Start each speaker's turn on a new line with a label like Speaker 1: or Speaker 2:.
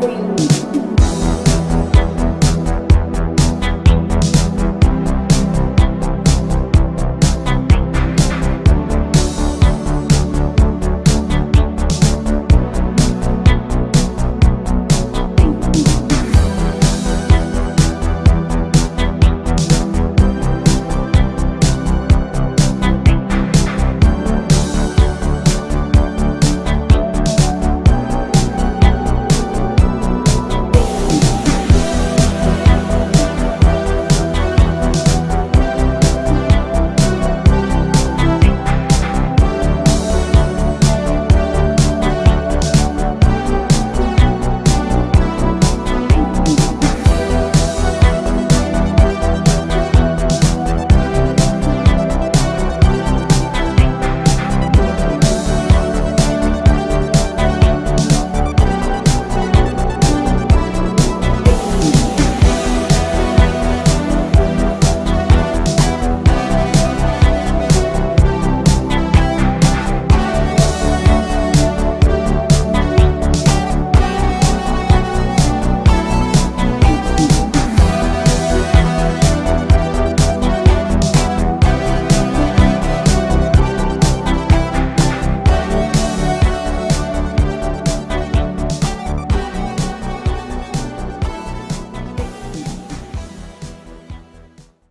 Speaker 1: free.